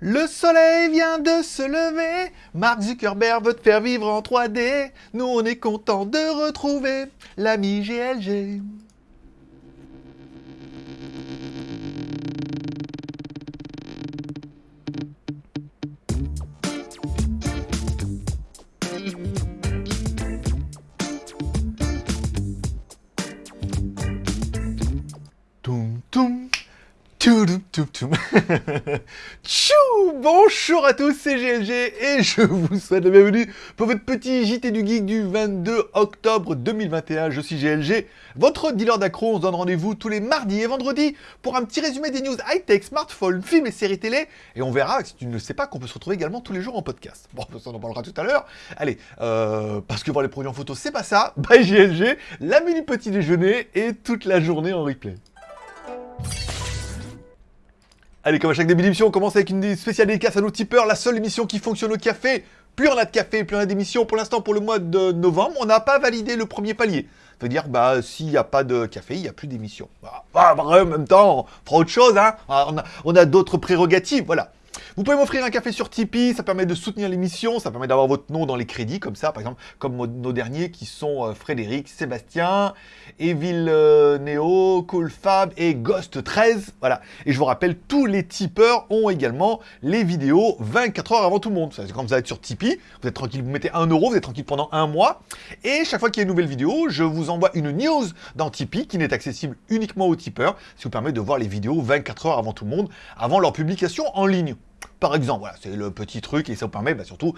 Le soleil vient de se lever, Mark Zuckerberg veut te faire vivre en 3D. Nous on est content de retrouver l'ami GLG. Toum toum. Toum, toum. Tchou Bonjour à tous, c'est GLG et je vous souhaite la bienvenue pour votre petit JT du Geek du 22 octobre 2021. Je suis GLG, votre dealer d'accro. On se donne rendez-vous tous les mardis et vendredis pour un petit résumé des news high-tech, smartphones, films et séries télé. Et on verra, si tu ne le sais pas, qu'on peut se retrouver également tous les jours en podcast. Bon, ça on en parlera tout à l'heure. Allez, euh, parce que voir les produits en photo, c'est pas ça. Bye GLG, la menu petit déjeuner et toute la journée en replay. Allez, comme à chaque début d'émission, on commence avec une spéciale dédicace à nos tipeurs, la seule émission qui fonctionne au café. Plus on a de café, plus on a d'émissions. Pour l'instant, pour le mois de novembre, on n'a pas validé le premier palier. Ça veut dire, bah, s'il n'y a pas de café, il n'y a plus d'émissions. Bah, bah, bah, en même temps, on fera autre chose, hein. Ah, On a, on a d'autres prérogatives, voilà. Vous pouvez m'offrir un café sur Tipeee, ça permet de soutenir l'émission, ça permet d'avoir votre nom dans les crédits, comme ça, par exemple, comme nos derniers qui sont euh, Frédéric, Sébastien, Evil euh, Neo, Cool Fab et Ghost 13, voilà. Et je vous rappelle, tous les tipeurs ont également les vidéos 24 heures avant tout le monde. C'est quand vous êtes sur Tipeee, vous êtes tranquille, vous mettez 1 euro, vous êtes tranquille pendant un mois, et chaque fois qu'il y a une nouvelle vidéo, je vous envoie une news dans Tipeee qui n'est accessible uniquement aux tipeurs, ce qui vous permet de voir les vidéos 24 heures avant tout le monde, avant leur publication en ligne. Par exemple, voilà, c'est le petit truc et ça vous permet bah, surtout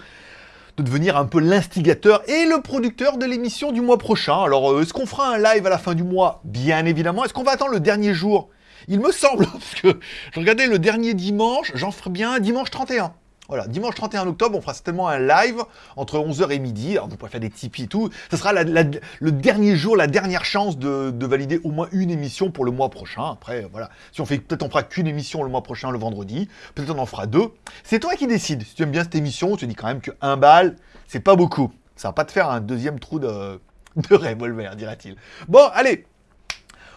de devenir un peu l'instigateur et le producteur de l'émission du mois prochain. Alors, euh, est-ce qu'on fera un live à la fin du mois? Bien évidemment. Est-ce qu'on va attendre le dernier jour? Il me semble, parce que je regardais le dernier dimanche, j'en ferai bien un dimanche 31. Voilà, dimanche 31 octobre, on fera certainement un live entre 11h et midi. Alors, vous pourrez faire des Tipeee et tout. Ce sera le dernier jour, la dernière chance de, de valider au moins une émission pour le mois prochain. Après, voilà. Si on fait, peut-être on fera qu'une émission le mois prochain, le vendredi. Peut-être on en fera deux. C'est toi qui décides. Si tu aimes bien cette émission, tu dis quand même que un bal, c'est pas beaucoup. Ça va pas te faire un deuxième trou de, de revolver, dira-t-il. Bon, allez,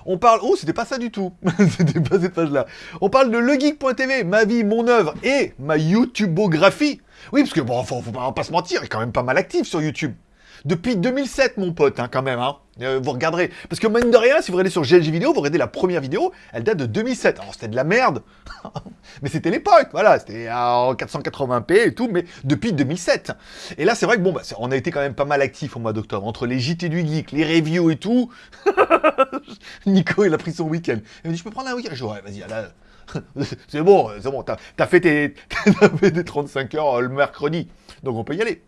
on parle... Oh, c'était pas ça du tout. c'était pas cette page-là. On parle de legeek.tv, ma vie, mon œuvre et ma YouTubeographie. Oui, parce que bon, faut, pas se mentir, il est quand même pas mal actif sur YouTube. Depuis 2007, mon pote, hein, quand même. Hein. Euh, vous regarderez. Parce que mine de rien, si vous regardez sur GLG vidéo, vous regardez la première vidéo, elle date de 2007. Alors c'était de la merde. mais c'était l'époque, voilà. C'était en 480p et tout, mais depuis 2007. Et là, c'est vrai que bon, bah, on a été quand même pas mal actif au mois d'octobre. Entre les JT du Geek, les reviews et tout. Nico, il a pris son week-end. Il m'a dit, je peux prendre un week-end? Je dis, ouais, vas-y, là. c'est bon, c'est bon, t'as fait, tes- fait tes 35 heures euh, le mercredi. Donc on peut y aller.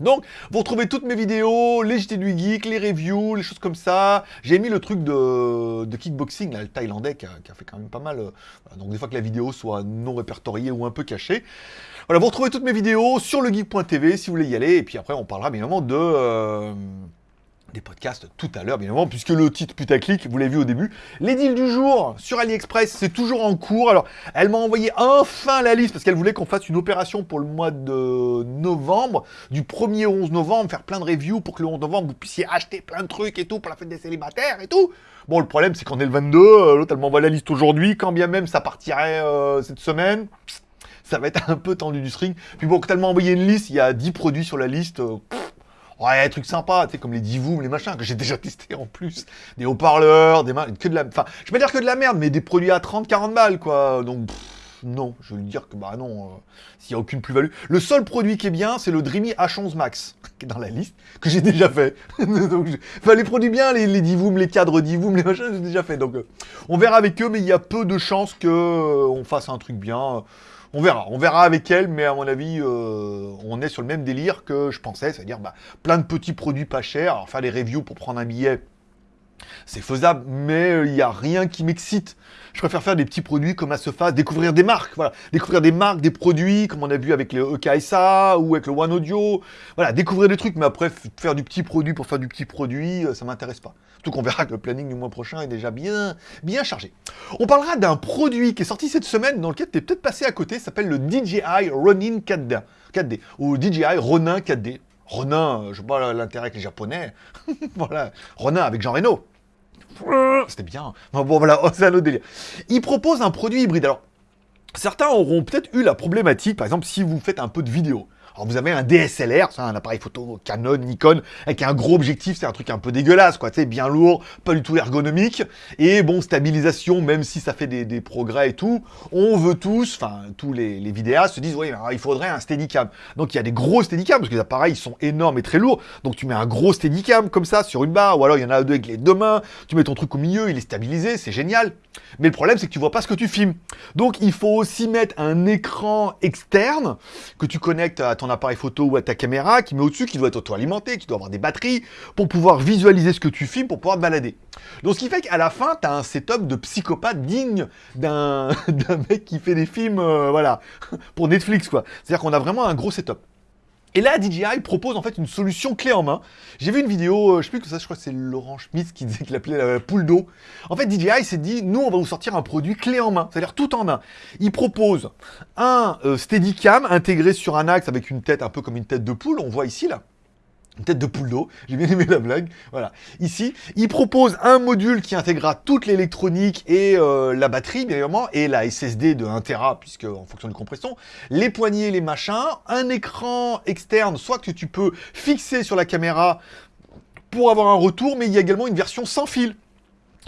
Donc, vous retrouvez toutes mes vidéos, les JT du Geek, les reviews, les choses comme ça. J'ai mis le truc de, kickboxing, le thaïlandais, qui a, fait quand même pas mal. euh, donc, des fois que la vidéo soit non répertoriée ou un peu cachée. Voilà, vous retrouvez toutes mes vidéos sur legeek.tv si vous voulez y aller. Et puis après, on parlera bien évidemment de... euh, des podcasts tout à l'heure, bien évidemment, puisque le titre putaclic, vous l'avez vu au début. Les deals du jour sur AliExpress, c'est toujours en cours. Alors, elle m'a envoyé enfin la liste, parce qu'elle voulait qu'on fasse une opération pour le mois de novembre, du 1er au 11 novembre, faire plein de reviews pour que le 11 novembre, vous puissiez acheter plein de trucs et tout pour la fête des célibataires et tout. Bon, le problème, c'est qu'on est le 22, euh, l'autre, elle m'envoie la liste aujourd'hui, quand bien même ça partirait euh, cette semaine. Ça va être un peu tendu du string. Puis bon, quand elle m'a envoyé une liste, il y a 10 produits sur la liste. euh, Ouais, des trucs tu sais, comme les Divoom, les machins, que j'ai déjà testé en plus. Des haut-parleurs, des que de la... Enfin, je vais pas dire que de la merde, mais des produits à 30, 40 balles, quoi. Donc, pff, non, je veux dire que, bah non, euh, s'il y a aucune plus-value. Le seul produit qui est bien, c'est le Dreamy H11 Max, qui est dans la liste, que j'ai déjà fait. donc, je- Enfin, les produits bien, les, les Divoom, les cadres Divoom, les machins, j'ai déjà fait. Donc, euh, on verra avec eux, mais il y a peu de chances que euh, fasse un truc bien. On verra, on verra avec elle, mais à mon avis, euh, on est sur le même délire que je pensais, c'est-à-dire bah, plein de petits produits pas chers. Alors faire des reviews pour prendre un billet, c'est faisable, mais euh, il n'y a rien qui m'excite. Je préfère faire des petits produits comme à se fasse, découvrir des marques, découvrir des marques, des produits, comme on a vu avec le EKSA ou avec le One Audio, voilà, découvrir des trucs, mais après faire du petit produit pour faire du petit produit, euh, ça m'intéresse pas. Surtout qu'on verra que le planning du mois prochain est déjà bien, bien chargé. On parlera d'un produit qui est sorti cette semaine, dans lequel tu es peut-être passé à côté, s'appelle le DJI Ronin 4D, 4D ou DJI Ronin 4D. Ronin, euh, je pas l'intérêt avec les japonais, voilà, Ronin avec Jean Reno. C'était bien. Bon, voilà, c'est un autre délire. Il propose un produit hybride. Alors, Certains auront peut-être eu la problématique, par exemple, si vous faites un peu de vidéo. Alors vous avez un DSLR, un appareil photo Canon, Nikon, avec un gros objectif, c'est un truc un peu dégueulasse, quoi, tu bien lourd, pas du tout ergonomique, et bon, stabilisation, même si ça fait des, progrès et tout, on veut tous, enfin, tous les, vidéastes se disent, oui, il faudrait un Steadicam. Donc il y a des gros Steadicam, parce que les appareils sont énormes et très lourds, donc tu mets un gros Steadicam comme ça sur une barre, ou alors il y en a deux avec les deux mains, tu mets ton truc au milieu, il est stabilisé, c'est génial. Mais le problème, c'est que tu vois pas ce que tu filmes. Donc il faut aussi mettre un écran externe que tu connectes à ton appareil photo ou à ta caméra, qui met au-dessus, qui doit être auto-alimenté, qui doit avoir des batteries, pour pouvoir visualiser ce que tu filmes, pour pouvoir te balader. Donc ce qui fait qu'à la fin, tu as un setup de psychopathe digne d'un mec qui fait des films, euh, voilà, pour Netflix, quoi. C'est-à-dire qu'on a vraiment un gros setup. Et là, DJI propose en fait une solution clé en main. J'ai vu une vidéo, euh, je sais plus que ça, je crois que c'est Laurent Schmitz qui disait qu'il appelait la poule d'eau. En fait, DJI s'est dit, nous, on va vous sortir un produit clé en main, c'est-à-dire tout en un. Il propose un euh, Steadicam intégré sur un axe avec une tête un peu comme une tête de poule, on voit ici là une tête de poule d'eau, j'ai bien aimé la blague, voilà. Ici, il propose un module qui intégrera toute l'électronique et euh, la batterie, bien évidemment, et la SSD de 1 Tera, puisque en fonction de compression, les poignées, les machins, un écran externe, soit que tu peux fixer sur la caméra pour avoir un retour, mais il y a également une version sans fil.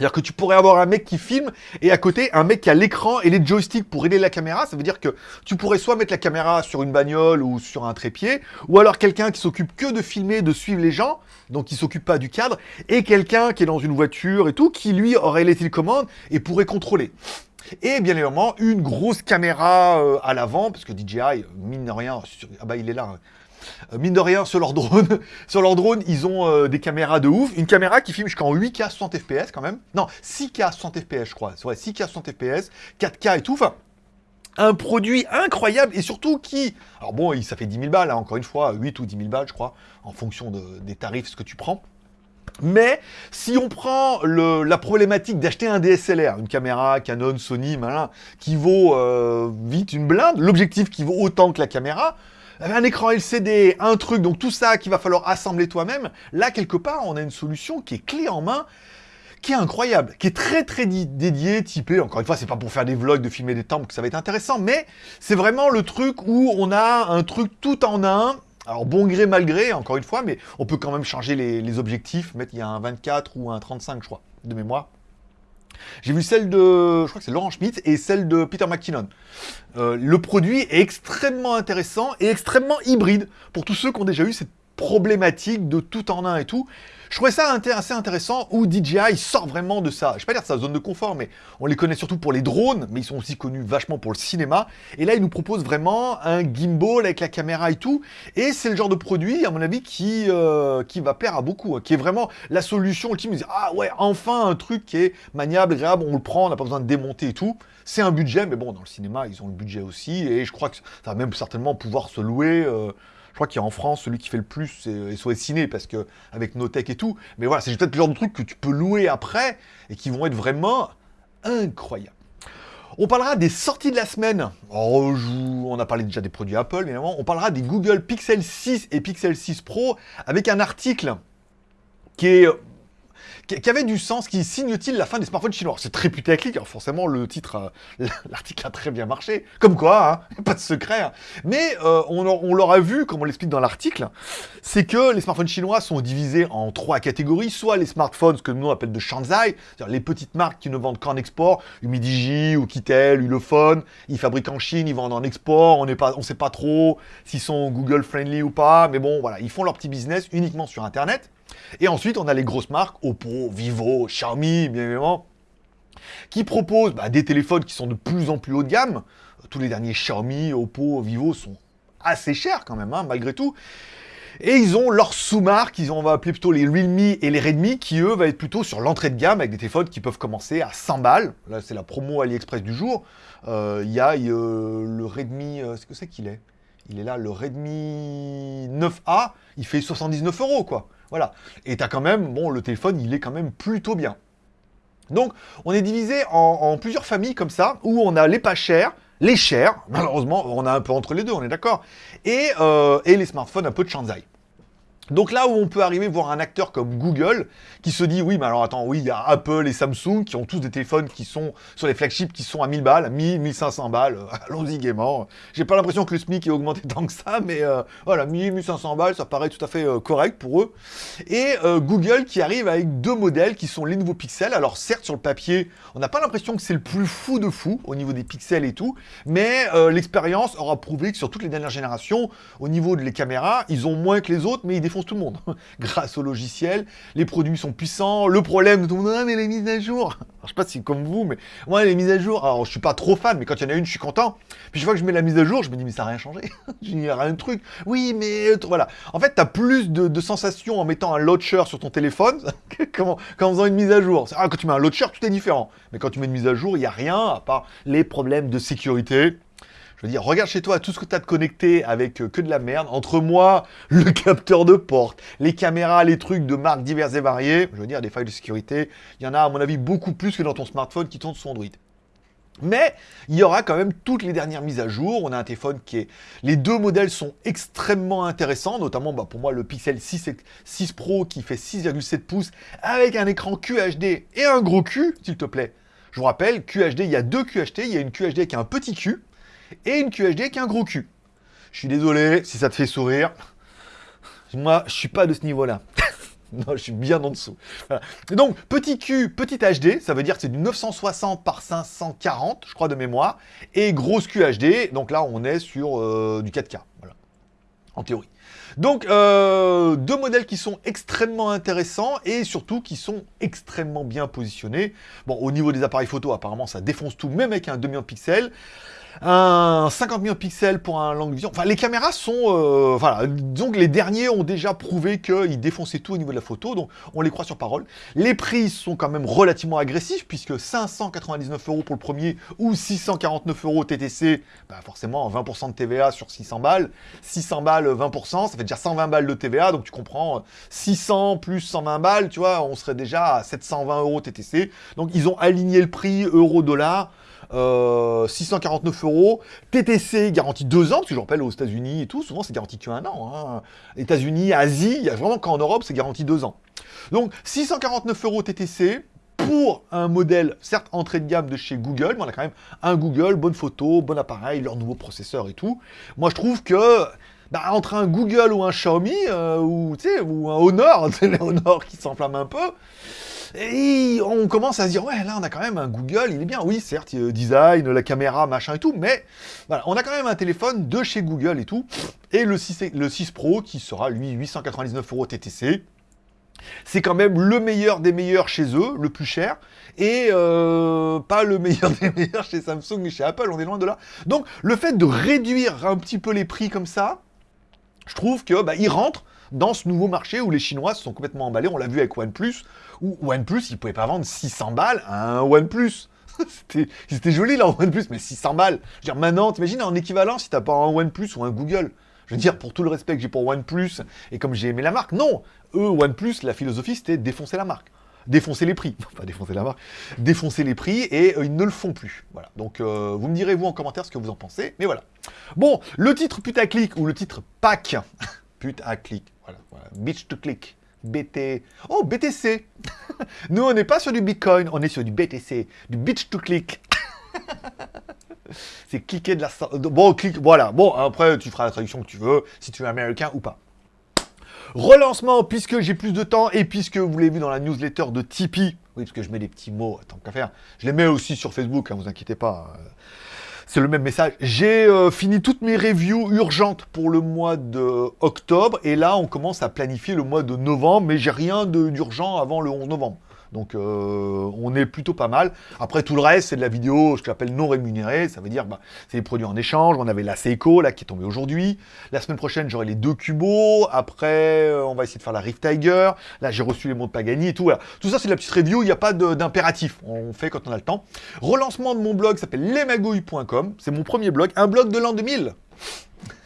C'est-à-dire que tu pourrais avoir un mec qui filme et à côté un mec qui a l'écran et les joysticks pour aider la caméra. Ça veut dire que tu pourrais soit mettre la caméra sur une bagnole ou sur un trépied, ou alors quelqu'un qui s'occupe que de filmer, de suivre les gens, donc qui s'occupe pas du cadre, et quelqu'un qui est dans une voiture et tout, qui lui aurait les télécommandes et pourrait contrôler. Et bien évidemment, une grosse caméra euh, à l'avant, parce que DJI, mine de rien, ah bah il est là, hein. Euh, mine de rien, sur leur drone, sur leur drone, ils ont euh, des caméras de ouf. Une caméra qui filme jusqu'en 8K 60 FPS quand même. Non, 6K 60 FPS, je crois. C'est vrai, 6K 60 FPS, 4K et tout. Enfin, un produit incroyable et surtout qui... Alors bon, ça fait 10 000 balles, hein, encore une fois, 8 ou 10 000 balles, je crois, en fonction des tarifs, ce que tu prends. Mais si on prend la problématique d'acheter un DSLR, une caméra Canon, Sony, malin, qui vaut euh, vite une blinde, l'objectif qui vaut autant que la caméra, un écran LCD, un truc, donc tout ça qu'il va falloir assembler toi-même, là, quelque part, on a une solution qui est clé en main, qui est incroyable, qui est très très dédié, typé, encore une fois, c'est pas pour faire des vlogs, de filmer des temples que ça va être intéressant, mais c'est vraiment le truc où on a un truc tout en un, alors bon gré, mal gré, encore une fois, mais on peut quand même changer les, les objectifs, mettre il y a un 24 ou un 35, je crois, de mémoire. J'ai vu celle de, je crois que c'est Laurent Schmitt, et celle de Peter McKinnon. Euh, le produit est extrêmement intéressant et extrêmement hybride pour tous ceux qui ont déjà eu cette problématique de tout en un et tout. Je trouvais ça assez intéressant où DJI sort vraiment de ça. Je vais pas dire de sa zone de confort, mais on les connaît surtout pour les drones, mais ils sont aussi connus vachement pour le cinéma. Et là, ils nous proposent vraiment un gimbal avec la caméra et tout. Et c'est le genre de produit, à mon avis, qui, euh, qui va plaire à beaucoup, hein, qui est vraiment la solution ultime. ah ouais, enfin un truc qui est maniable, agréable, on le prend, on n'a pas besoin de démonter et tout. C'est un budget, mais bon, dans le cinéma, ils ont le budget aussi. Et je crois que ça va même certainement pouvoir se louer. Euh, je crois qu'il y a en France, celui qui fait le plus, c'est SOS Ciné, parce que avec Notech et tout. Mais voilà, c'est peut-être le genre de truc que tu peux louer après et qui vont être vraiment incroyables. On parlera des sorties de la semaine. On a parlé déjà des produits Apple, évidemment. On parlera des Google Pixel 6 et Pixel 6 Pro avec un article qui est qui avait du sens, qui signe-t-il la fin des smartphones chinois? C'est très putaclic, alors forcément le titre, l'article a très bien marché, comme quoi, hein, pas de secret. Hein. Mais euh, on, l'aura vu, comme on l'explique dans l'article, c'est que les smartphones chinois sont divisés en trois catégories, soit les smartphones que nous on appelle de Shanzai, c'est-à-dire les petites marques qui ne vendent qu'en export, Umidigi ou Kitel, Ulefone, ils fabriquent en Chine, ils vendent en export, on ne sait pas trop s'ils sont Google friendly ou pas, mais bon voilà, ils font leur petit business uniquement sur Internet. Et ensuite, on a les grosses marques, Oppo, Vivo, Xiaomi, bien évidemment, qui proposent bah, des téléphones qui sont de plus en plus haut de gamme. Tous les derniers Xiaomi, Oppo, Vivo sont assez chers quand même, hein, malgré tout. Et ils ont leurs sous-marques, ont, on va appeler plutôt les Realme et les Redmi, qui eux vont être plutôt sur l'entrée de gamme avec des téléphones qui peuvent commencer à 100 balles. Là, c'est la promo AliExpress du jour. Euh, il y a euh, le Redmi, euh, ce que c'est qu'il est? Il est là, le Redmi 9A, il fait 79 euros, quoi. Voilà. Et tu as quand même, bon, le téléphone, il est quand même plutôt bien. Donc, on est divisé en, plusieurs familles comme ça, où on a les pas chers, les chers, malheureusement, on a un peu entre les deux, on est d'accord, et, euh, et les smartphones un peu de Shanzai. Donc là où on peut arriver voir un acteur comme Google qui se dit oui mais alors attends oui il y a Apple et Samsung qui ont tous des téléphones qui sont sur les flagships qui sont à 1000 balles, 1000, 1500 balles, allons-y gaiement. J'ai pas l'impression que le SMIC ait augmenté tant que ça mais euh, voilà 1000, 1500 balles ça paraît tout à fait euh, correct pour eux. Et euh, Google qui arrive avec deux modèles qui sont les nouveaux pixels. Alors certes sur le papier on n'a pas l'impression que c'est le plus fou de fou au niveau des pixels et tout mais l'expérience aura prouvé que sur toutes les dernières générations au niveau de les caméras ils ont moins que les autres mais ils tout le monde. Grâce au logiciel, les produits sont puissants. Le problème, tout le monde, ah, mais les mises à jour. Alors, je sais pas si comme vous, mais moi, les mises à jour, alors je suis pas trop fan, mais quand il y en a une, je suis content. Puis chaque fois que je mets la mise à jour, je me dis, mais ça n'a rien changé. Il n'y a rien de truc. Oui, mais voilà. En fait, tu as plus de, sensations en mettant un launcher sur ton téléphone qu'en faisant une mise à jour. Ah, quand tu mets un launcher, tout est différent. Mais quand tu mets une mise à jour, il n'y a rien, à part les problèmes de sécurité. Je veux dire, regarde chez toi tout ce que tu as de connecté avec euh, que de la merde. Entre moi, le capteur de porte, les caméras, les trucs de marques diverses et variées, je veux dire, des failles de sécurité, il y en a à mon avis beaucoup plus que dans ton smartphone qui tourne sur Android. Mais il y aura quand même toutes les dernières mises à jour. On a un téléphone qui est... Les deux modèles sont extrêmement intéressants, notamment bah, pour moi le Pixel 6, 6 Pro qui fait 6,7 pouces avec un écran QHD et un gros Q, s'il te plaît. Je vous rappelle, QHD, il y a deux QHD. Il y a une QHD qui a un petit Q et une QHD qui a un gros cul. Je suis désolé si ça te fait sourire. Moi, je suis pas de ce niveau-là. non, je suis bien en dessous. donc, petit Q, petit HD, ça veut dire que c'est du 960 par 540, je crois, de mémoire. Et grosse QHD, donc là, on est sur euh, du 4K, voilà, en théorie. Donc, euh, deux modèles qui sont extrêmement intéressants et surtout qui sont extrêmement bien positionnés. Bon, au niveau des appareils photo, apparemment, ça défonce tout, même avec un demi pixels un 50 millions de pixels pour un long vision. Enfin, les caméras sont... Euh, voilà, donc les derniers ont déjà prouvé qu'ils défonçaient tout au niveau de la photo, donc on les croit sur parole. Les prix sont quand même relativement agressifs, puisque 599 euros pour le premier, ou 649 euros TTC, bah forcément 20% de TVA sur 600 balles. 600 balles, 20%, ça fait déjà 120 balles de TVA, donc tu comprends, 600 plus 120 balles, tu vois, on serait déjà à 720 euros TTC. Donc ils ont aligné le prix euro-dollar, 649 euh, euros. TTC garantie 2 ans, parce que je rappelle aux États-Unis et tout, souvent c'est garanti qu'un an. Hein. États-Unis, Asie, il y a vraiment qu'en Europe c'est garanti 2 ans. Donc 649 euros TTC, pour un modèle, certes entrée de gamme de chez Google, mais on a quand même un Google, bonne photo, bon appareil, leur nouveau processeur et tout. Moi, je trouve que bah, entre un Google ou un Xiaomi, euh, ou, ou un Honor, les Honor qui s'enflamme un peu, et on commence à se dire, ouais, là, on a quand même un Google, il est bien. Oui, certes, design, la caméra, machin et tout, mais voilà, on a quand même un téléphone de chez Google et tout. Et le 6, le 6 Pro, qui sera, lui, 899 euros TTC. C'est quand même le meilleur des meilleurs chez eux, le plus cher, et euh, pas le meilleur des meilleurs chez Samsung et chez Apple, on est loin de là. Donc, le fait de réduire un petit peu les prix comme ça, je trouve que bah, il rentre dans ce nouveau marché où les Chinois se sont complètement emballés. On l'a vu avec OnePlus, où OnePlus, ils pouvaient pas vendre 600 balles à un OnePlus. C'était joli là, OnePlus, mais 600 balles. Je veux dire, maintenant, t'imagines en équivalent si t'as pas un OnePlus ou un Google je veux dire, pour tout le respect que j'ai pour OnePlus, et comme j'ai aimé la marque, non Eux, OnePlus, la philosophie, c'était défoncer la marque. Défoncer les prix. Pas défoncer la marque. Défoncer les prix, et euh, ils ne le font plus. Voilà. Donc, euh, vous me direz, vous, en commentaire, ce que vous en pensez. Mais voilà. Bon, le titre putaclic, ou le titre pack, putaclic, voilà, voilà, bitch to click. BT... Oh, BTC Nous, on n'est pas sur du Bitcoin, on est sur du BTC, du bitch to click. C'est cliquer de la... Bon, clique, voilà. Bon, après, tu feras la traduction que tu veux, si tu es américain ou pas. Relancement, puisque j'ai plus de temps, et puisque vous l'avez vu dans la newsletter de Tipeee, oui, parce que je mets des petits mots, tant qu'à faire, je les mets aussi sur Facebook, hein, vous inquiétez pas c'est le même message. J'ai euh, fini toutes mes reviews urgentes pour le mois de octobre, et là, on commence à planifier le mois de novembre, mais j'ai rien d'urgent avant le 11 novembre. Donc euh, on est plutôt pas mal. Après tout le reste, c'est de la vidéo, je l'appelle non rémunérée, ça veut dire bah, c'est des produits en échange. On avait la Seiko là qui est tombée aujourd'hui. La semaine prochaine, j'aurai les deux Cubo. Après, euh, on va essayer de faire la Rift Tiger. Là, j'ai reçu les de Pagani et tout. Tout ça, c'est de la petite review, il n'y a pas d'impératif. On fait quand on a le temps. Relancement de mon blog s'appelle lesmagouilles.com. C'est mon premier blog, un blog de l'an 2000.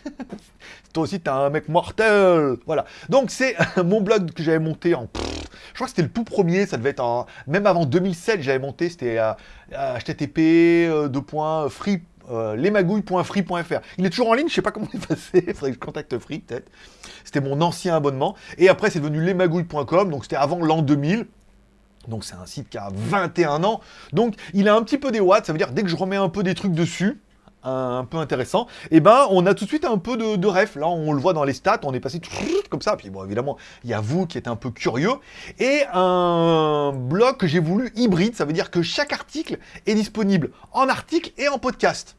Toi aussi, t'es un mec mortel. Voilà. Donc, c'est mon blog que j'avais monté en... Je crois que c'était le tout premier, ça devait être en... Même avant 2007, j'avais monté, c'était http free euh, lesmagouilles.free.fr. Il est toujours en ligne, je sais pas comment il passé, il faudrait que je contacte Free peut-être. C'était mon ancien abonnement. Et après, c'est devenu lesmagouilles.com, donc c'était avant l'an 2000. Donc c'est un site qui a 21 ans. Donc il a un petit peu des watts, ça veut dire dès que je remets un peu des trucs dessus, un, peu intéressant, et eh ben on a tout de suite un peu de, ref. Là on le voit dans les stats, on est passé comme ça. Puis bon évidemment, il y a vous qui êtes un peu curieux. Et un blog que j'ai voulu hybride, ça veut dire que chaque article est disponible en article et en podcast.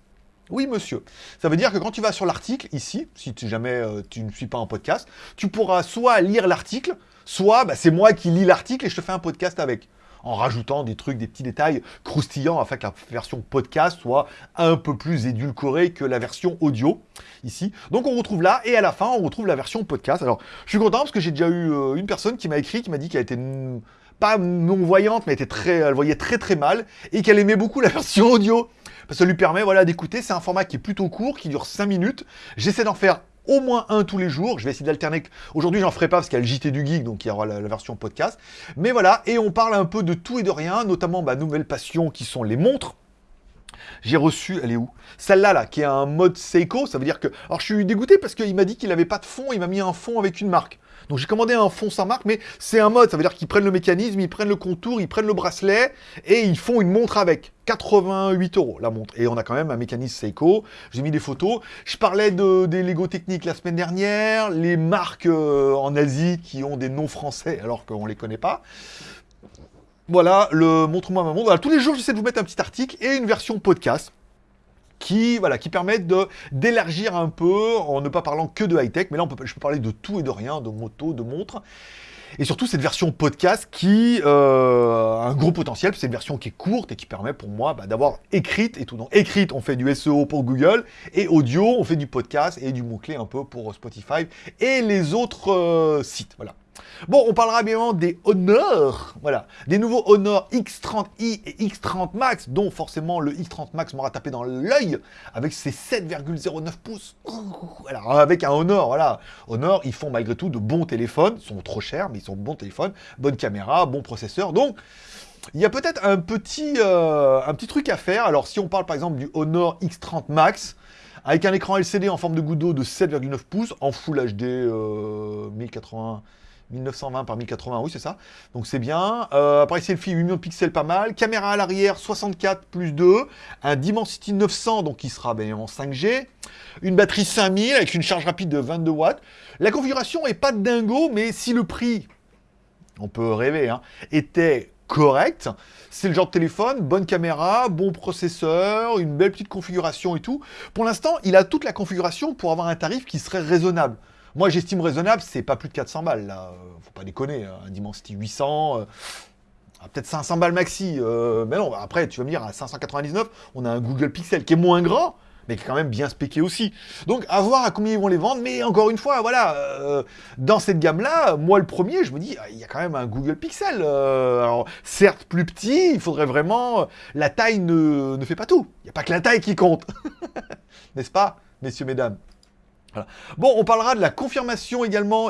Oui, monsieur. Ça veut dire que quand tu vas sur l'article, ici, si jamais euh, tu ne suis pas en podcast, tu pourras soit lire l'article, soit bah, c'est moi qui lis l'article et je te fais un podcast avec en rajoutant des trucs, des petits détails croustillants afin que la version podcast soit un peu plus édulcorée que la version audio ici. Donc on retrouve là et à la fin on retrouve la version podcast. Alors je suis content parce que j'ai déjà eu euh, une personne qui m'a écrit, qui m'a dit qu'elle était pas non-voyante, mais était très, elle voyait très très mal et qu'elle aimait beaucoup la version audio. Parce ça lui permet voilà, d'écouter. C'est un format qui est plutôt court, qui dure 5 minutes. J'essaie d'en faire au moins un tous les jours. Je vais essayer d'alterner. Aujourd'hui, j'en ferai pas parce qu'il y a le JT du Geek, donc il y aura la, version podcast. Mais voilà, et on parle un peu de tout et de rien, notamment ma nouvelle passion qui sont les montres. J'ai reçu, elle est où? Celle-là, là, qui est un mode Seiko, ça veut dire que... Alors je suis dégoûté parce qu'il m'a dit qu'il n'avait pas de fond, il m'a mis un fond avec une marque. Donc j'ai commandé un fond sans marque, mais c'est un mode, ça veut dire qu'ils prennent le mécanisme, ils prennent le contour, ils prennent le bracelet, et ils font une montre avec. 88 euros la montre. Et on a quand même un mécanisme Seiko. J'ai mis des photos. Je parlais de, des Lego techniques la semaine dernière, les marques euh, en Asie qui ont des noms français alors qu'on ne les connaît pas. Voilà, le montre-moi ma montre. tous les jours, j'essaie de vous mettre un petit article et une version podcast qui, voilà, permettent d'élargir un peu en ne pas parlant que de high-tech, mais là on peut, je peux parler de tout et de rien, de moto, de montres. Et surtout cette version podcast qui euh, a un gros potentiel, c'est une version qui est courte et qui permet pour moi bah, d'avoir écrite et tout. Donc écrite, on fait du SEO pour Google, et audio, on fait du podcast et du mot-clé un peu pour Spotify et les autres euh, sites. Voilà. Bon, on parlera bien des Honor, voilà, des nouveaux Honor X30i et X30 Max, dont forcément le X30 Max m'aura tapé dans l'œil avec ses 7,09 pouces. Alors avec un Honor, voilà, Honor, ils font malgré tout de bons téléphones, ils sont trop chers, mais ils sont bons téléphones, bonne caméra, bon processeur, donc il y a peut-être un petit, euh, un petit truc à faire. Alors si on parle par exemple du Honor X30 Max, avec un écran LCD en forme de goutte d'eau de 7,9 pouces, en Full HD 1080 1920 par 1080, oui c'est ça. Donc c'est bien. Euh, appareil selfie 8 millions de pixels, pas mal. Caméra à l'arrière 64 plus 2. Un Dimensity 900, donc qui sera bien en 5G. Une batterie 5000 avec une charge rapide de 22 watts. La configuration est pas dingo, mais si le prix, on peut rêver, hein, était correct. C'est le genre de téléphone, bonne caméra, bon processeur, une belle petite configuration et tout. Pour l'instant, il a toute la configuration pour avoir un tarif qui serait raisonnable. Moi, j'estime raisonnable, c'est pas plus de 400 balles, là. Faut pas déconner. Hein. Un Dimensity 800, euh, ah, peut-être 500 balles maxi. Euh, mais non, après, tu vas me dire, à 599, on a un Google Pixel qui est moins grand, mais qui est quand même bien spéqué aussi. Donc, à voir à combien ils vont les vendre. Mais encore une fois, voilà, euh, dans cette gamme-là, moi, le premier, je me dis, ah, il y a quand même un Google Pixel. alors, certes, plus petit, il faudrait vraiment... La taille ne, ne fait pas tout. Il n'y a pas que la taille qui compte. N'est-ce pas, messieurs, mesdames? Bon, on parlera de la confirmation également.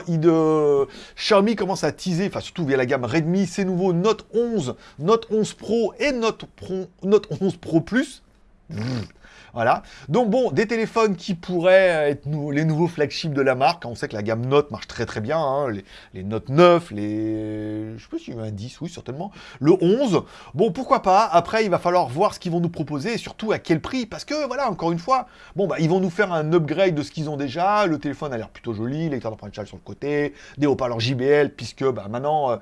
Xiaomi commence à teaser, enfin surtout via la gamme Redmi, ses nouveaux Note 11, Note 11 Pro et Note, Note 11 Pro Plus. Voilà. Donc bon, des téléphones qui pourraient être les nouveaux flagships de la marque. On sait que la gamme Note marche très très bien. Hein. Les, Note 9, les... Je sais pas un 10, oui, certainement. Le 11. Bon, pourquoi pas? Après, il va falloir voir ce qu'ils vont nous proposer surtout à quel prix. Parce que, voilà, encore une fois, bon, bah, ils vont nous faire un upgrade de ce qu'ils ont déjà. Le téléphone a l'air plutôt joli, lecteur d'empreinte sur le côté, des haut-parleurs JBL, puisque bah, maintenant, euh,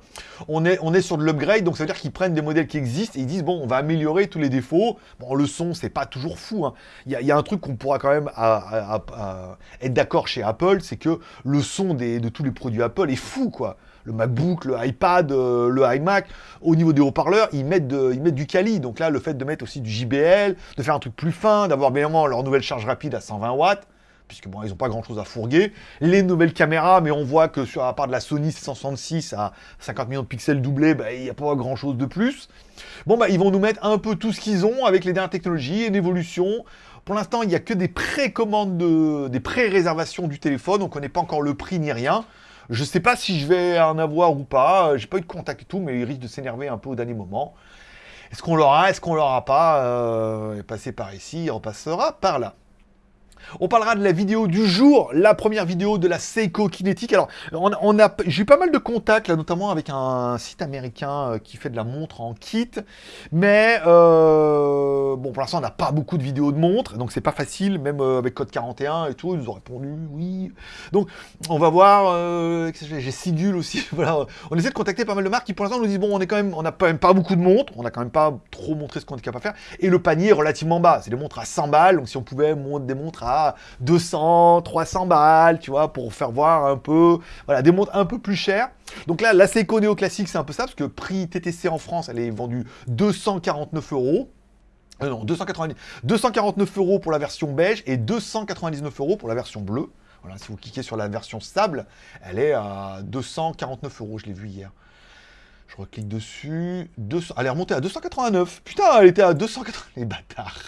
on, est, on est sur de l'upgrade. Donc, ça veut dire qu'ils prennent des modèles qui existent et ils disent, bon, on va améliorer tous les défauts. Bon, le son, c'est pas toujours fou. Hein il y, a un truc qu'on pourra quand même être d'accord chez Apple, c'est que le son de tous les produits Apple est fou, quoi. Le MacBook, le iPad, euh, le iMac, au niveau des haut-parleurs, ils, mettent du quali. Donc là, le fait de mettre aussi du JBL, de faire un truc plus fin, d'avoir bien leur nouvelle charge rapide à 120 watts, puisque bon, ils n'ont pas grand-chose à fourguer. Les nouvelles caméras, mais on voit que sur, à part de la Sony 166 à 50 millions de pixels doublés, bah, il n'y a pas grand-chose de plus. Bon, bah, ils vont nous mettre un peu tout ce qu'ils ont avec les dernières technologies, une évolution. Pour l'instant, il n'y a que des précommandes, de, des pré-réservations du téléphone, donc on connaît pas encore le prix ni rien. Je ne sais pas si je vais en avoir ou pas, j'ai pas eu de contact et tout, mais il risque de s'énerver un peu au dernier moment. Est-ce qu'on l'aura Est-ce qu'on l'aura pas euh, Passer par ici, on passera par là. On parlera de la vidéo du jour, la première vidéo de la Seiko Kinetic. Alors, on, a, j'ai eu pas mal de contacts, là, notamment avec un site américain euh, qui fait de la montre en kit. Mais, euh, bon, pour l'instant, on n'a pas beaucoup de vidéos de montres, donc c'est pas facile, même euh, avec code 41 et tout, ils nous ont répondu oui. Donc, on va voir, j'ai Sigul aussi, voilà. On essaie de contacter pas mal de marques qui, pour l'instant, nous disent, bon, on est quand même, on n'a quand même pas beaucoup de montres, on a quand même pas trop montré ce qu'on est capable de faire, et le panier est relativement bas. C'est des montres à 100 balles, donc si on pouvait monter des montres à 200, 300 balles, tu vois, pour faire voir un peu, voilà, des montres un peu plus chères. Donc là, la Seiko Neo Classique, c'est un peu ça, parce que prix TTC en France, elle est vendue 249 euros. Euh, non, 290, 249 euros pour la version beige et 299 euros pour la version bleue. Voilà, si vous cliquez sur la version sable, elle est à 249 euros, je l'ai vu hier. Je reclique dessus. 200, elle est remontée à 289. Putain, elle était à 280. Les bâtards.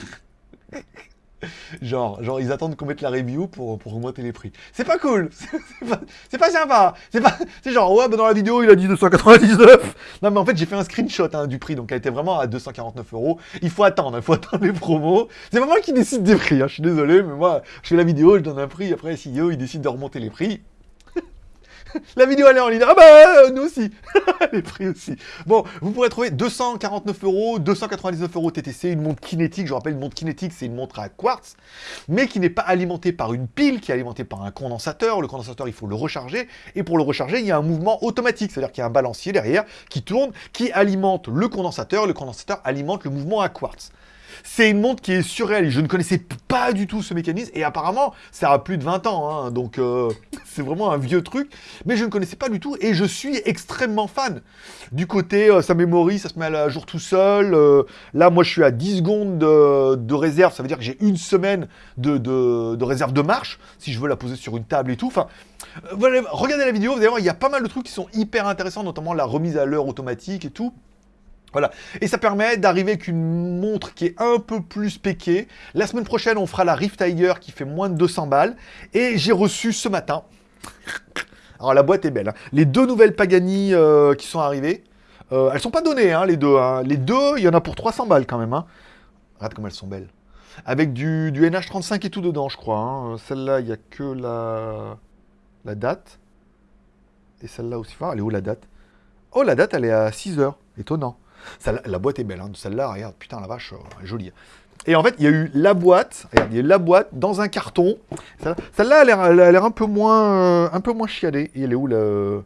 genre, genre, ils attendent qu'on mette la review pour, pour augmenter les prix. C'est pas cool C'est pas, sympa C'est pas... C'est genre, ouais, bah dans la vidéo, il a dit 299 Non, mais en fait, j'ai fait un screenshot hein, du prix, donc elle était vraiment à 249 euros. Il faut attendre, il faut attendre les promos. C'est pas moi qui décide des prix, hein, je suis désolé, mais moi, je fais la vidéo, je donne un prix, après, CEO, il décide de remonter les prix. La vidéo elle est en ligne. Ah bah euh, nous aussi. les prix aussi. Bon, vous pourrez trouver 249 euros, 299 euros TTC, une montre kinétique. Je rappelle, une montre kinétique, c'est une montre à quartz, mais qui n'est pas alimentée par une pile, qui est alimentée par un condensateur. Le condensateur, il faut le recharger. Et pour le recharger, il y a un mouvement automatique. C'est-à-dire qu'il y a un balancier derrière qui tourne, qui alimente le condensateur. Le condensateur alimente le mouvement à quartz. C'est une montre qui est surréaliste. Je ne connaissais pas du tout ce mécanisme et apparemment, ça a plus de 20 ans. Hein. donc, euh, c'est vraiment un vieux truc. Mais je ne connaissais pas du tout et je suis extrêmement fan. Du côté, euh, ça mémorise, ça se met à jour tout seul. Euh, là, moi, je suis à 10 secondes de, réserve. Ça veut dire que j'ai une semaine de, réserve de marche si je veux la poser sur une table et tout. Enfin, regardez la vidéo, vous allez voir, il y a pas mal de trucs qui sont hyper intéressants, notamment la remise à l'heure automatique et tout. Voilà. Et ça permet d'arriver avec une montre qui est un peu plus péquée. La semaine prochaine, on fera la Rift Tiger qui fait moins de 200 balles. Et j'ai reçu ce matin... Alors la boîte est belle. Hein. Les deux nouvelles Pagani euh, qui sont arrivées. Euh, elles sont pas données, hein, les deux. Hein. Les deux, il y en a pour 300 balles quand même. Regarde comme elles sont belles. Avec du, NH35 et tout dedans, je crois. Celle-là, il n'y a que la, la date. Et celle-là aussi. elle est où la date? Oh, la date, elle est à 6 heures. Étonnant la boîte est belle, hein. celle-là, regarde, putain la vache, euh, jolie. Et en fait, il y a eu la boîte, regarde, il y a eu la boîte dans un carton. Celle-là, elle a l'air un peu moins euh, un peu moins. Et elle est où la...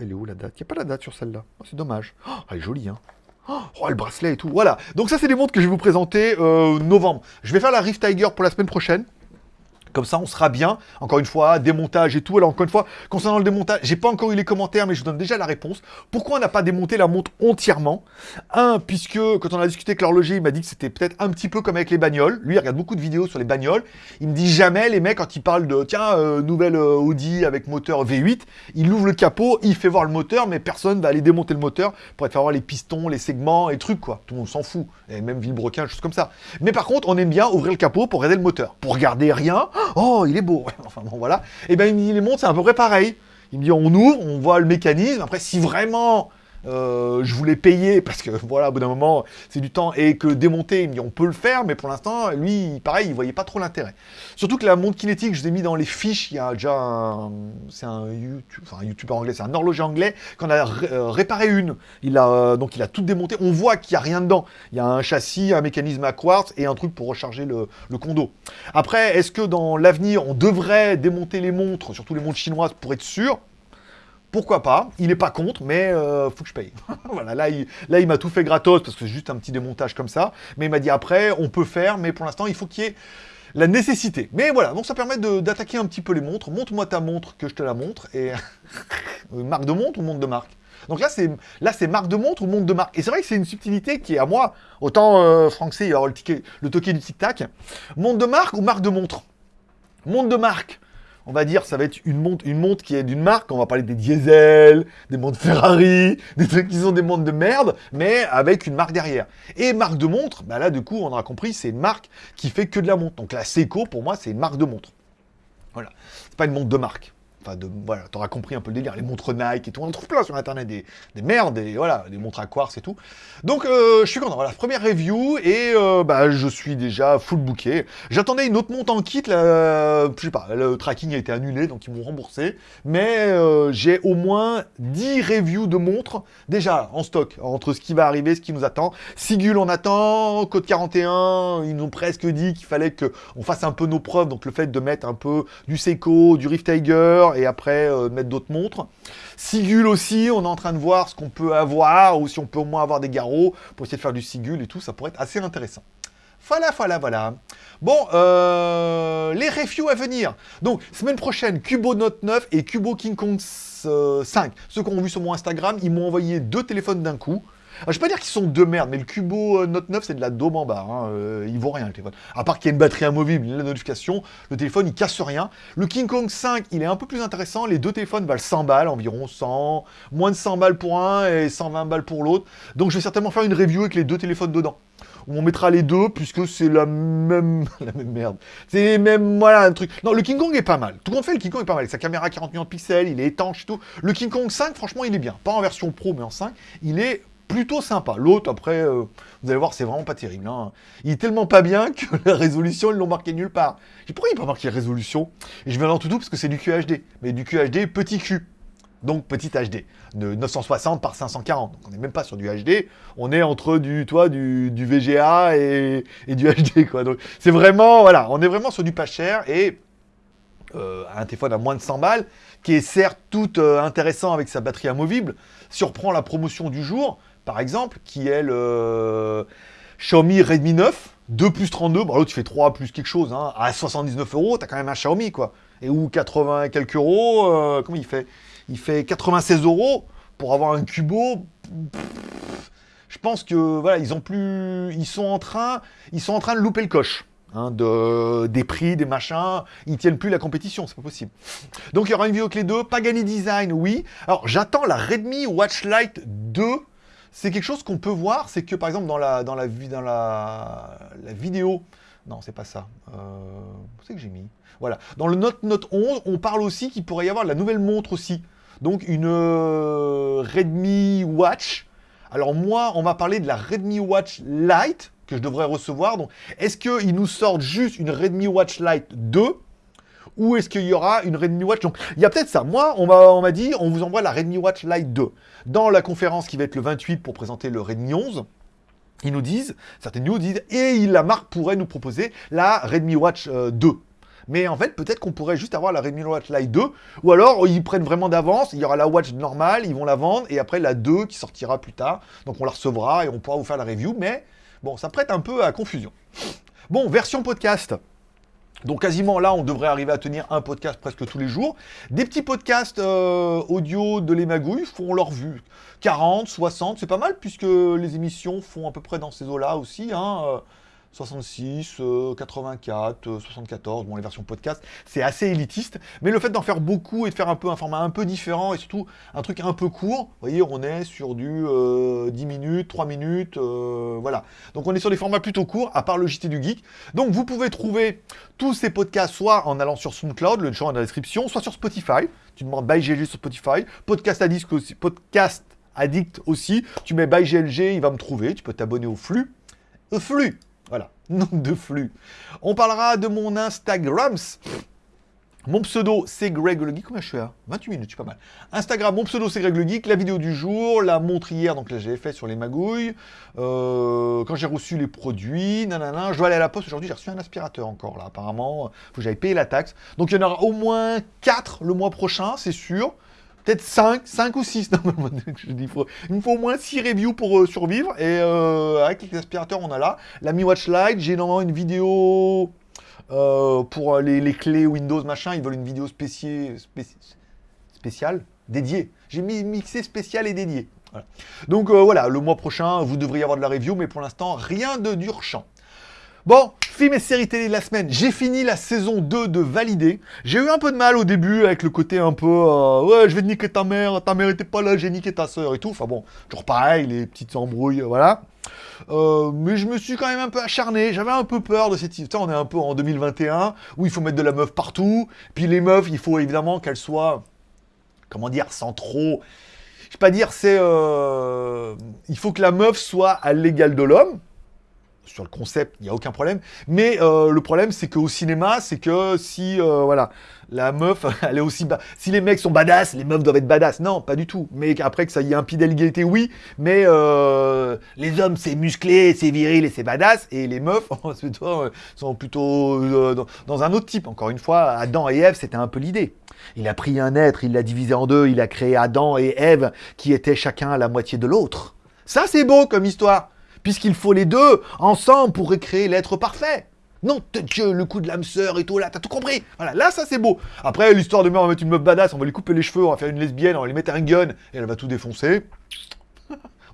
Elle est où la date? Il n'y a pas la date sur celle-là. Oh, c'est dommage. Oh, elle est jolie, hein. Oh, le bracelet et tout. Voilà. Donc ça, c'est des montres que je vais vous présenter euh, novembre. Je vais faire la Rift Tiger pour la semaine prochaine. Comme ça, on sera bien. Encore une fois, démontage et tout. Alors, encore une fois, concernant le démontage, j'ai pas encore eu les commentaires, mais je vous donne déjà la réponse. Pourquoi on n'a pas démonté la montre entièrement? Un, puisque quand on a discuté avec l'horloger, il m'a dit que c'était peut-être un petit peu comme avec les bagnoles. Lui, il regarde beaucoup de vidéos sur les bagnoles. Il me dit jamais, les mecs, quand ils parlent de, tiens, euh, nouvelle euh, Audi avec moteur V8, il ouvre le capot, il fait voir le moteur, mais personne va aller démonter le moteur pour faire voir les pistons, les segments et trucs, quoi. Tout le monde s'en fout. Et même Villebrequin, choses comme ça. Mais par contre, on aime bien ouvrir le capot pour regarder le moteur. Pour regarder rien. Il est beau. enfin bon, voilà. Et ben il me les montres, c'est à peu près pareil. Il me dit, on ouvre, on voit le mécanisme. Après, si vraiment euh, je voulais payer parce que voilà, au bout d'un moment, c'est du temps et que démonter, il me dit on peut le faire, mais pour l'instant, lui, pareil, il voyait pas trop l'intérêt. Surtout que la montre kinétique, je l'ai mis dans les fiches. Il y a déjà, c'est un YouTube, un YouTuber anglais, c'est un horloger anglais qu'on a euh, réparé une. Il a euh, donc il a tout démonté. On voit qu'il y a rien dedans. Il y a un châssis, un mécanisme à quartz et un truc pour recharger le, le condo. Après, est-ce que dans l'avenir, on devrait démonter les montres, surtout les montres chinoises, pour être sûr? Pourquoi pas? Il n'est pas contre, mais euh, faut que je paye. voilà, là, il, il m'a tout fait gratos, parce que c'est juste un petit démontage comme ça. Mais il m'a dit après, on peut faire, mais pour l'instant, il faut qu'il y ait la nécessité. Mais voilà, donc ça permet d'attaquer un petit peu les montres. Montre-moi ta montre, que je te la montre. Et marque de montre ou montre de marque? Donc là, c'est marque de montre ou montre de marque? Et c'est vrai que c'est une subtilité qui est à moi, autant euh, français, alors le, ticket, le du tic-tac. Montre de marque ou marque de montre? Montre de marque on va dire, ça va être une montre, qui est d'une marque, on va parler des diesel, des montres Ferrari, des trucs qui sont des montres de merde, mais avec une marque derrière. Et marque de montre, bah là, du coup, on aura compris, c'est une marque qui fait que de la montre. Donc la Seiko, pour moi, c'est une marque de montre. Voilà. C'est pas une montre de marque. Enfin, de, voilà, t'auras compris un peu le délire. Les montres Nike et tout, on en trouve plein sur Internet, des, des merdes, et voilà, des montres à quartz et tout. Donc, euh, je suis content. Voilà, première review, et euh, bah, je suis déjà full booké. J'attendais une autre montre en kit, là, je sais pas, le tracking a été annulé, donc ils m'ont remboursé. Mais euh, j'ai au moins 10 reviews de montres, déjà en stock, entre ce qui va arriver, ce qui nous attend. Sigul, on attend, Code 41, ils nous ont presque dit qu'il fallait qu'on fasse un peu nos preuves, donc le fait de mettre un peu du Seiko, du Rift Tiger, et après euh, mettre d'autres montres. Sigul aussi, on est en train de voir ce qu'on peut avoir, ou si on peut au moins avoir des garrots, pour essayer de faire du Sigul et tout, ça pourrait être assez intéressant. Voilà, voilà, voilà. Bon, euh, les reviews à venir. Donc, semaine prochaine, Cubo Note 9 et Cubo King Kong 5. Euh, Ceux qui ont vu sur mon Instagram, ils m'ont envoyé deux téléphones d'un coup. Alors, je vais pas dire qu'ils sont de merde, mais le Cubo euh, Note 9, c'est de la daube en bas. Hein. Euh, il vaut rien, le téléphone. À part qu'il y a une batterie amovible, la notification, le téléphone, il casse rien. Le King Kong 5, il est un peu plus intéressant. Les deux téléphones valent 100 balles, environ 100, moins de 100 balles pour un et 120 balles pour l'autre. Donc, je vais certainement faire une review avec les deux téléphones dedans où on mettra les deux, puisque c'est la même... la même merde. C'est même, voilà, un truc... Non, le King Kong est pas mal. Tout compte fait, le King Kong est pas mal. Sa caméra 40 millions de pixels, il est étanche et tout. Le King Kong 5, franchement, il est bien. Pas en version pro, mais en 5. Il est plutôt sympa. L'autre, après, euh, vous allez voir, c'est vraiment pas terrible. Hein. Il est tellement pas bien que la résolution, ils l'ont marqué nulle part. J'ai pourquoi il pas marqué résolution? Et je vais dans tout parce que c'est du QHD. Mais du QHD petit Q. Donc petit HD, de 960 par 540. Donc on n'est même pas sur du HD, on est entre du, toi, du, VGA et, et, du HD. quoi. Donc c'est vraiment, voilà, on est vraiment sur du pas cher et euh, un téléphone à moins de 100 balles, qui est certes tout euh, intéressant avec sa batterie amovible, surprend la promotion du jour, par exemple, qui est le Xiaomi Redmi 9, 2 plus 32, bon tu fais 3 plus quelque chose, hein, à 79 euros, t'as quand même un Xiaomi quoi. Et ou 80 et quelques euros, euh, comment il fait? Il fait 96 euros pour avoir un Cubo. Je pense que voilà, ils ont plus, ils sont en train, ils sont en train de louper le coche. Hein, de, des prix, des machins, ils tiennent plus la compétition, c'est pas possible. Donc il y aura une vidéo les deux, Pagani Design, oui. Alors j'attends la Redmi Watch Lite 2 c'est quelque chose qu'on peut voir, c'est que par exemple dans la, dans la, dans la, vidéo, non c'est pas ça, euh, c'est que j'ai mis, voilà, dans le Note Note 11, on parle aussi qu'il pourrait y avoir la nouvelle montre aussi, donc une euh, Redmi Watch, alors moi on m'a parlé de la Redmi Watch Lite, que je devrais recevoir, est-ce qu'ils nous sortent juste une Redmi Watch Lite 2 ou est-ce qu'il y aura une Redmi Watch? Donc, il y a peut-être ça. Moi, on m'a dit, on vous envoie la Redmi Watch Lite 2. Dans la conférence qui va être le 28 pour présenter le Redmi 11, ils nous disent, certaines news disent, et la marque pourrait nous proposer la Redmi Watch 2. Euh, Mais en fait, peut-être qu'on pourrait juste avoir la Redmi Watch Lite 2, ou alors ils prennent vraiment d'avance, il y aura la Watch normale, ils vont la vendre, et après la 2 qui sortira plus tard. Donc on la recevra et on pourra vous faire la review, mais bon, ça prête un peu à confusion. Bon, version podcast. Donc quasiment là, on devrait arriver à tenir un podcast presque tous les jours. Des petits podcasts euh, audio de les magouilles font leur vue. 40, 60, c'est pas mal puisque les émissions font à peu près dans ces eaux-là aussi. Hein, euh. 66, 84, 74, bon les versions podcast, c'est assez élitiste, mais le fait d'en faire beaucoup et de faire un peu un format un peu différent et surtout un truc un peu court, vous voyez, on est sur du 10 euh, minutes, 3 minutes, euh, voilà. Donc on est sur des formats plutôt courts, à part le JT du Geek. Donc vous pouvez trouver tous ces podcasts soit en allant sur SoundCloud, le champ est dans la description, soit sur Spotify, tu demandes by GLG sur Spotify, Podcast Addict aussi, Podcast Addict aussi, tu mets by GLG, il va me trouver, tu peux t'abonner au flux, au flux voilà, nom de flux. On parlera de mon Instagram. Mon pseudo, c'est Greg le Geek. Combien je suis à 28 minutes, je pas mal. Instagram, mon pseudo, c'est Greg le Geek. La vidéo du jour, la montre hier, donc là, j'ai fait sur les magouilles. Euh, quand j'ai reçu les produits, nanana. Je dois aller à la poste aujourd'hui, j'ai reçu un aspirateur encore, là, apparemment. Faut que j'aille payer la taxe. Donc, il y en aura au moins 4 le mois prochain, c'est sûr peut-être 5, 5 ou 6. il, me faut au moins 6 reviews pour euh, survivre. Et euh, avec les aspirateurs, on a là. La Mi Watch Lite, j'ai normalement une vidéo euh, pour les, clés Windows, machin. Ils veulent une vidéo spéciale, spéciale dédiée. J'ai mis mixé spécial et dédié. Donc voilà, le mois prochain, vous devriez avoir de la review, mais pour l'instant, rien de dur champ. Bon, Film et série télé de la semaine. J'ai fini la saison 2 de Validé. J'ai eu un peu de mal au début avec le côté un peu euh, ouais, je vais te niquer ta mère, ta mère était pas là, j'ai niqué ta soeur et tout. Enfin bon, toujours pareil, les petites embrouilles, voilà. Euh, mais je me suis quand même un peu acharné, j'avais un peu peur de cette histoire, on est un peu en 2021, où il faut mettre de la meuf partout, puis les meufs, il faut évidemment qu'elles soient, comment dire, sans trop... Je vais pas dire, c'est... Euh, il faut que la meuf soit à l'égal de l'homme, sur le concept, il n'y a aucun problème. Mais euh, le problème, c'est qu'au cinéma, c'est que si, euh, voilà, la meuf, elle est aussi... Si les mecs sont badass, les meufs doivent être badass. Non, pas du tout. Mais après que ça y ait un pied oui. Mais euh, les hommes, c'est musclé, c'est viril et c'est badass. Et les meufs, sont plutôt dans, un autre type. Encore une fois, Adam et Ève, c'était un peu l'idée. Il a pris un être, il l'a divisé en deux, il a créé Adam et Ève, qui étaient chacun à la moitié de l'autre. Ça, c'est beau comme histoire puisqu'il faut les deux ensemble pour recréer l'être parfait. Non, Dieu, le coup de l'âme sœur et tout, là, t'as tout compris. Voilà, là, ça, c'est beau. Après, l'histoire de meurtre, on va mettre une meuf badass, on va lui couper les cheveux, on va faire une lesbienne, on va lui mettre un gun, et elle va tout défoncer.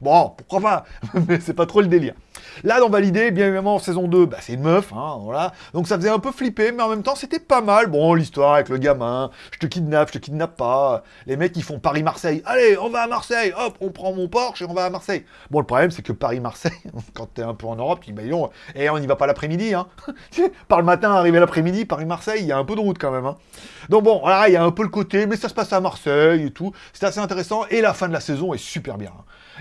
Bon, pourquoi pas Mais c'est pas trop le délire. Là, dans Validé, bien évidemment, saison 2, bah, c'est une meuf, hein, voilà. Donc ça faisait un peu flipper, mais en même temps, c'était pas mal. Bon, l'histoire avec le gamin, je te kidnappe, je te kidnappe pas. Les mecs, ils font Paris-Marseille. Allez, on va à Marseille, hop, on prend mon Porsche et on va à Marseille. Bon, le problème, c'est que Paris-Marseille, quand t'es un peu en Europe, dis, bah, et eh, on y va pas l'après-midi, hein. Par le matin, arrivé l'après-midi, Paris-Marseille, il y a un peu de route quand même, hein. Donc bon, voilà, il y a un peu le côté, mais ça se passe à Marseille et tout. C'était assez intéressant, et la fin de la saison est super bien.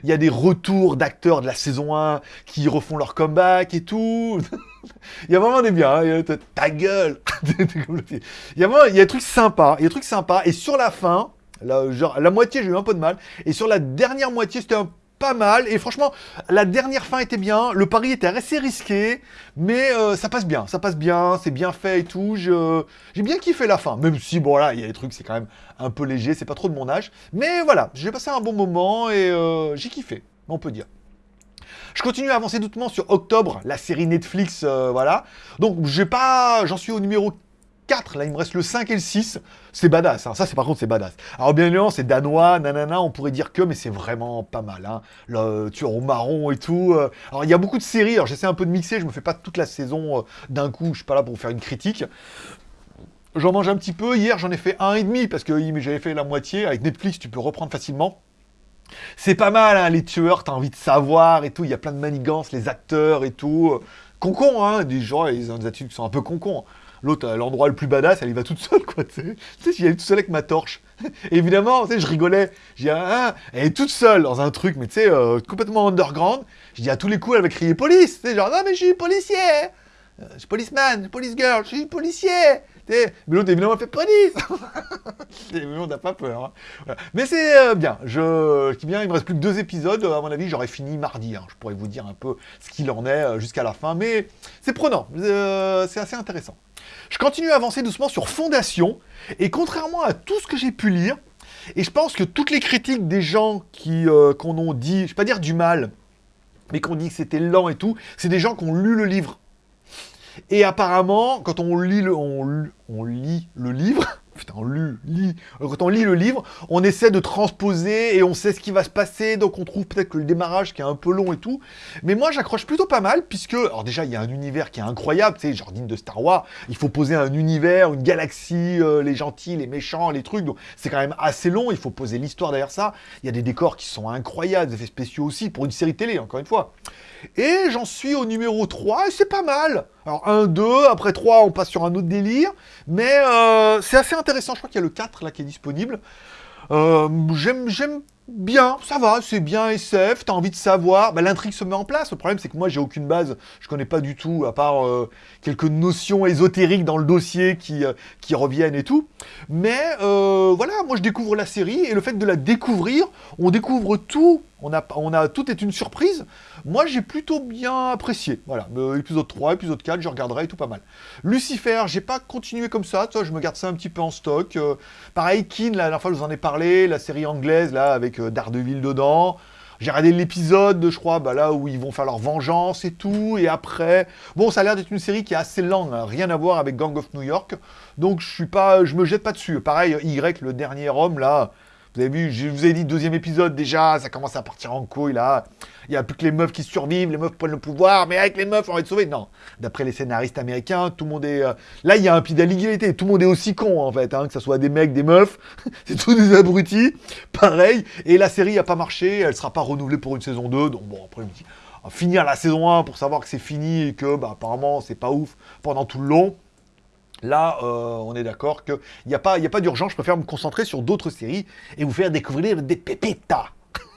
Il y a des retours d'acteurs de la saison 1 qui refont leur comeback et tout. il y a vraiment des biens. Hein. Ta gueule Il y a vraiment il y a des trucs sympas. Il y a des trucs sympas. Et sur la fin, la, moitié, j'ai eu un peu de mal. Et sur la dernière moitié, c'était pas mal. Et franchement, la dernière fin était bien. Le pari était assez risqué. Mais euh, ça passe bien. Ça passe bien. C'est bien fait et tout. J'ai bien kiffé la fin. Même si, bon, là, il y a des trucs, c'est quand même un peu léger. C'est pas trop de mon âge. Mais voilà, j'ai passé un bon moment et euh, j'ai kiffé. On peut dire. Je continue à avancer doucement sur Octobre, la série Netflix, euh, voilà. Donc, j'ai pas... J'en suis au numéro 4, là il me reste le 5 et le 6, c'est badass, hein. ça c'est par contre c'est badass. Alors bien évidemment c'est danois, nanana, on pourrait dire que, mais c'est vraiment pas mal, hein. le tueur au marron et tout. Euh. Alors il y a beaucoup de séries, alors j'essaie un peu de mixer, je me fais pas toute la saison euh, d'un coup, je suis pas là pour faire une critique. J'en mange un petit peu, hier j'en ai fait un et demi, parce que j'avais fait la moitié, avec Netflix tu peux reprendre facilement. C'est pas mal, hein, les tueurs, t'as envie de savoir et tout, il y a plein de manigances, les acteurs et tout. Concon, hein, des gens, ils ont des attitudes qui sont un peu concons. L'autre, l'endroit le plus badass, elle y va toute seule, quoi, tu sais. J'y allais toute seule avec ma torche. Évidemment, tu sais, je rigolais. J'ai dit, ah, elle est toute seule dans un truc, mais tu sais, euh, complètement underground. Je dis, à tous les coups, elle va crier police. Tu sais, genre, non, mais je suis policier. Euh, je suis policeman, police girl, je suis policier. Mais l'autre, évidemment, fait police. mais on n'a pas peur. Hein. Mais c'est euh, bien. Je, dis bien, il me reste plus que deux épisodes. À mon avis, j'aurais fini mardi. Hein. Je pourrais vous dire un peu ce qu'il en est jusqu'à la fin. Mais c'est prenant. c'est assez intéressant. Je continue à avancer doucement sur Fondation, et contrairement à tout ce que j'ai pu lire, et je pense que toutes les critiques des gens qui euh, qu'on ont dit, je ne vais pas dire du mal, mais qu'on dit que c'était lent et tout, c'est des gens qui ont lu le livre. Et apparemment, quand on lit le, on lit le livre, putain, on lit, quand on lit le livre, on essaie de transposer et on sait ce qui va se passer, donc on trouve peut-être que le démarrage qui est un peu long et tout. Mais moi, j'accroche plutôt pas mal, puisque, alors déjà, il y a un univers qui est incroyable, tu sais, genre digne de Star Wars, il faut poser un univers, une galaxie, euh, les gentils, les méchants, les trucs, donc c'est quand même assez long, il faut poser l'histoire derrière ça. Il y a des décors qui sont incroyables, des effets spéciaux aussi, pour une série télé, encore une fois. Et j'en suis au numéro 3, et c'est pas mal. Alors 1, 2, après 3, on passe sur un autre délire. Mais euh, c'est assez intéressant, je crois qu'il y a le 4 là qui est disponible. Euh, j'aime bien, ça va, c'est bien SF, t'as envie de savoir, bah, l'intrigue se met en place, le problème c'est que moi j'ai aucune base, je connais pas du tout, à part euh, quelques notions ésotériques dans le dossier qui, reviennent et tout, mais voilà, moi je découvre la série, et le fait de la découvrir, on découvre tout, on a, a, tout est une surprise, moi j'ai plutôt bien apprécié, voilà, épisode 3, épisode 4, je regarderai, tout pas mal. Lucifer, j'ai pas continué comme ça, toi, je me garde ça un petit peu en stock, pareil, Kin, la dernière fois je vous en ai parlé, la série anglaise, là, avec euh, d'Ardeville dedans. J'ai regardé l'épisode, je crois, bah, là où ils vont faire leur vengeance et tout, et après... Bon, ça a l'air d'être une série qui est assez lente, hein. rien à voir avec Gang of New York, donc je suis pas, je me jette pas dessus. Pareil, Y, le dernier homme, là, Vous avez vu, je vous ai dit, deuxième épisode déjà, ça commence à partir en couille là. Il n'y a plus que les meufs qui survivent, les meufs prennent le pouvoir, mais avec les meufs, on va être sauvés. Non, d'après les scénaristes américains, tout le monde est... euh, Là, il y a un pied tout le monde est aussi con en fait, hein, que ce soit des mecs, des meufs, c'est tous des abrutis, pareil. Et la série n'a pas marché, elle sera pas renouvelée pour une saison 2, donc bon, après, va finir la saison 1 pour savoir que c'est fini et que, bah, apparemment, c'est pas ouf pendant tout le long. Là, euh, on est d'accord qu'il n'y a pas, a pas d'urgence, je préfère me concentrer sur d'autres séries et vous faire découvrir des pépitas.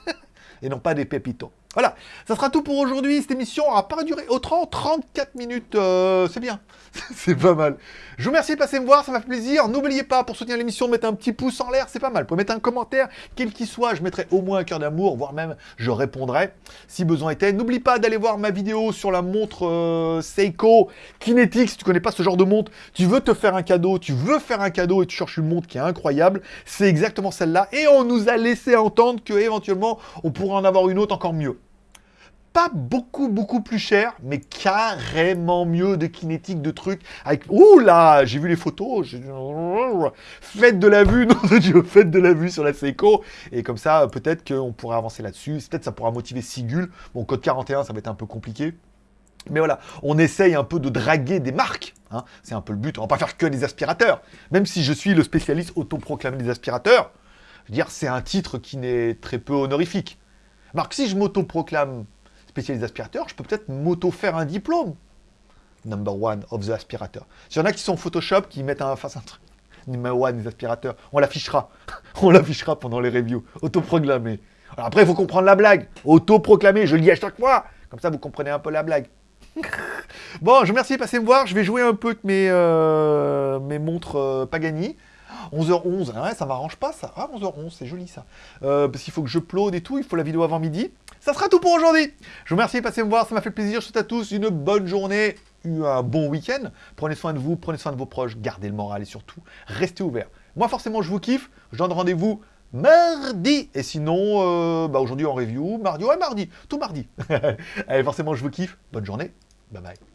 et non pas des pépitos. Voilà, ça sera tout pour aujourd'hui. Cette émission aura pas duré autant 34 minutes. euh, c'est bien, c'est pas mal. Je vous remercie de passer me voir, ça m'a fait plaisir. N'oubliez pas, pour soutenir l'émission, de mettre un petit pouce en l'air, c'est pas mal. Vous pouvez mettre un commentaire, quel qu'il soit, je mettrai au moins un cœur d'amour, voire même je répondrai si besoin était. N'oublie pas d'aller voir ma vidéo sur la montre euh, Seiko Kinetic. Si tu connais pas ce genre de montre, tu veux te faire un cadeau, tu veux faire un cadeau et tu cherches une montre qui est incroyable, c'est exactement celle-là. Et on nous a laissé entendre que éventuellement on pourrait en avoir une autre encore mieux pas beaucoup, beaucoup plus cher, mais carrément mieux de kinétique, de trucs. Avec... Ouh là, j'ai vu les photos. Faites de la vue, non de Dieu, faites de la vue sur la Seiko. Et comme ça, peut-être qu'on pourrait avancer là-dessus. Peut-être ça pourra motiver Sigul. Bon, code 41, ça va être un peu compliqué. Mais voilà, on essaye un peu de draguer des marques. hein. C'est un peu le but. On va pas faire que des aspirateurs. Même si je suis le spécialiste autoproclamé des aspirateurs, je veux dire, c'est un titre qui n'est très peu honorifique. Marc, si je m'autoproclame spécialiste aspirateur, je peux peut-être m'auto-faire un diplôme. Number one of the aspirateur. S'il y en a qui sont Photoshop, qui mettent un face un truc. Number one des aspirateurs. On l'affichera. On l'affichera pendant les reviews. Autoproclamé. Alors après, il faut comprendre la blague. Autoproclamé, je le dis à chaque fois. Comme ça, vous comprenez un peu la blague. bon, je vous remercie de passer me voir. Je vais jouer un peu avec mes, euh, mes montres euh, Pagani. 11h11, ah ouais, ça m'arrange pas ça. Ah, 11h11, c'est joli ça. Euh, parce qu'il faut que je upload et tout, il faut la vidéo avant midi. Ça sera tout pour aujourd'hui. Je vous remercie de passer me voir, ça m'a fait plaisir. Je souhaite à tous une bonne journée, un bon week-end. Prenez soin de vous, prenez soin de vos proches, gardez le moral et surtout, restez ouverts. Moi, forcément, je vous kiffe. Je donne rendez-vous mardi. Et sinon, euh, bah, aujourd'hui en review, mardi, ouais, mardi, tout mardi. Allez, forcément, je vous kiffe. Bonne journée. Bye bye.